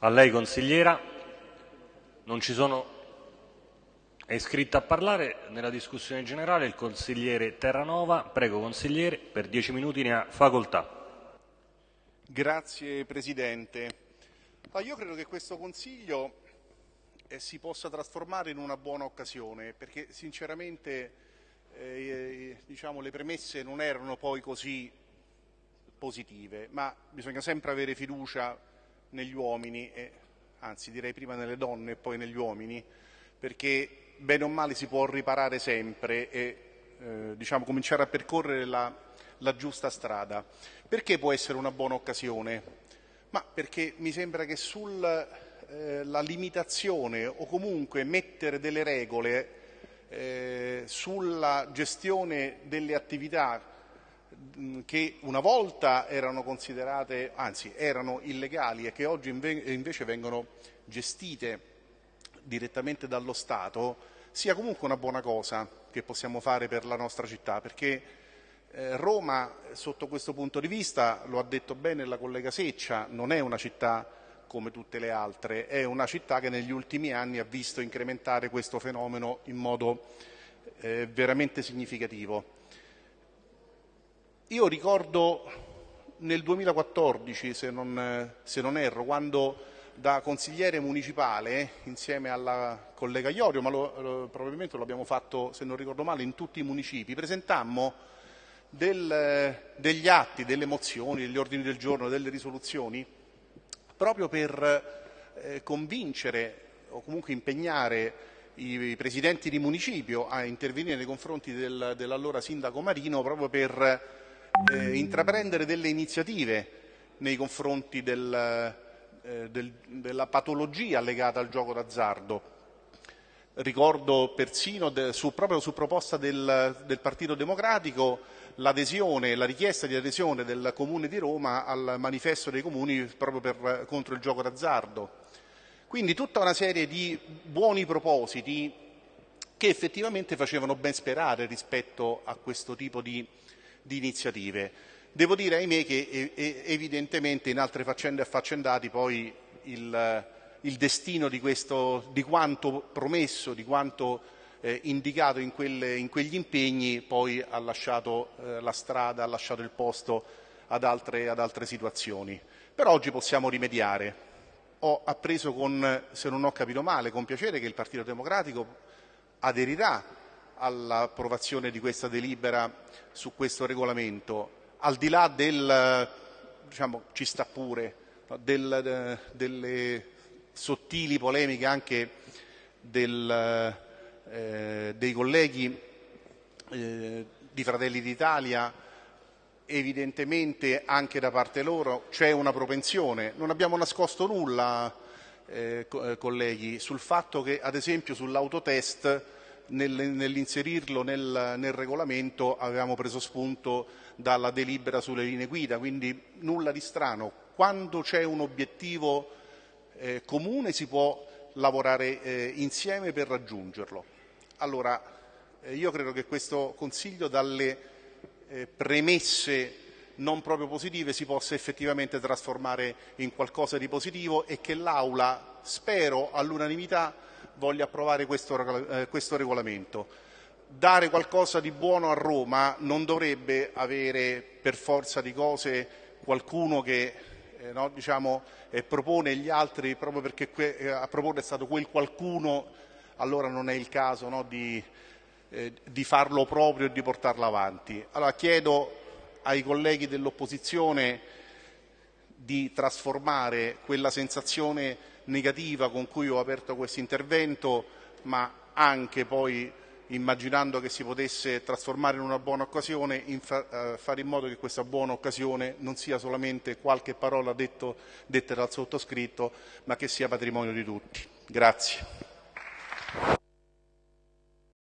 A lei consigliera. Non ci sono... È iscritto a parlare nella discussione generale il consigliere Terranova. Prego consigliere, per dieci minuti ne ha facoltà. Grazie Presidente. Ah, io credo che questo Consiglio eh, si possa trasformare in una buona occasione perché sinceramente eh, diciamo, le premesse non erano poi così positive, ma bisogna sempre avere fiducia negli uomini, e, anzi direi prima nelle donne e poi negli uomini, perché bene o male si può riparare sempre e eh, diciamo, cominciare a percorrere la, la giusta strada. Perché può essere una buona occasione? Ma perché mi sembra che sulla eh, limitazione o comunque mettere delle regole eh, sulla gestione delle attività che una volta erano considerate, anzi erano illegali e che oggi invece vengono gestite direttamente dallo Stato, sia comunque una buona cosa che possiamo fare per la nostra città, perché eh, Roma sotto questo punto di vista, lo ha detto bene la collega Seccia, non è una città come tutte le altre, è una città che negli ultimi anni ha visto incrementare questo fenomeno in modo eh, veramente significativo. Io ricordo nel 2014, se non, se non erro, quando da consigliere municipale, insieme alla collega Iorio, ma lo, lo, probabilmente lo abbiamo fatto, se non ricordo male, in tutti i municipi, presentammo del, degli atti, delle mozioni, degli ordini del giorno, delle risoluzioni, proprio per eh, convincere o comunque impegnare i presidenti di municipio a intervenire nei confronti del, dell'allora sindaco Marino proprio per eh, intraprendere delle iniziative nei confronti del, eh, del, della patologia legata al gioco d'azzardo. Ricordo persino de, su, proprio su proposta del, del Partito Democratico l'adesione, la richiesta di adesione del Comune di Roma al manifesto dei comuni proprio per, contro il gioco d'azzardo. Quindi tutta una serie di buoni propositi che effettivamente facevano ben sperare rispetto a questo tipo di di iniziative. Devo dire, ahimè, che evidentemente in altre faccende affaccendati poi il, il destino di, questo, di, quanto promesso, di quanto eh, indicato in, quelle, in, quegli impegni poi ha lasciato eh, la strada, ha lasciato il posto ad altre, ad altre situazioni. Però oggi possiamo rimediare. Ho appreso con, se non ho capito male, con piacere che il Partito Democratico aderirà all'approvazione di questa delibera su questo regolamento, al di là del, diciamo, ci sta pure, del, delle sottili polemiche anche del, eh, dei colleghi eh, di Fratelli d'Italia, evidentemente anche da parte loro c'è una propensione. Non abbiamo nascosto nulla, eh, eh colleghi, sul fatto che ad esempio sull'autotest nell'inserirlo nel, nel, regolamento avevamo preso spunto dalla delibera sulle linee guida, quindi nulla di strano. Quando c'è un obiettivo eh, comune si può lavorare eh, insieme per raggiungerlo. Allora, eh, io credo che questo Consiglio dalle eh, premesse non proprio positive si possa effettivamente trasformare in qualcosa di positivo e che l'Aula, spero all'unanimità, voglia approvare questo, eh, questo regolamento. Dare qualcosa di buono a Roma non dovrebbe avere per forza di cose qualcuno che eh, no, diciamo, eh, propone gli altri proprio perché eh, a proporre è stato quel qualcuno, allora non è il caso no, di, eh, di, farlo proprio e di portarlo avanti. Allora chiedo ai colleghi dell'opposizione di trasformare quella sensazione negativa con cui ho aperto questo intervento, ma anche poi immaginando che si potesse trasformare in una buona occasione, in fa, eh, fare in modo che questa buona occasione non sia solamente qualche parola detto, detta dal sottoscritto, ma che sia patrimonio di tutti. Grazie.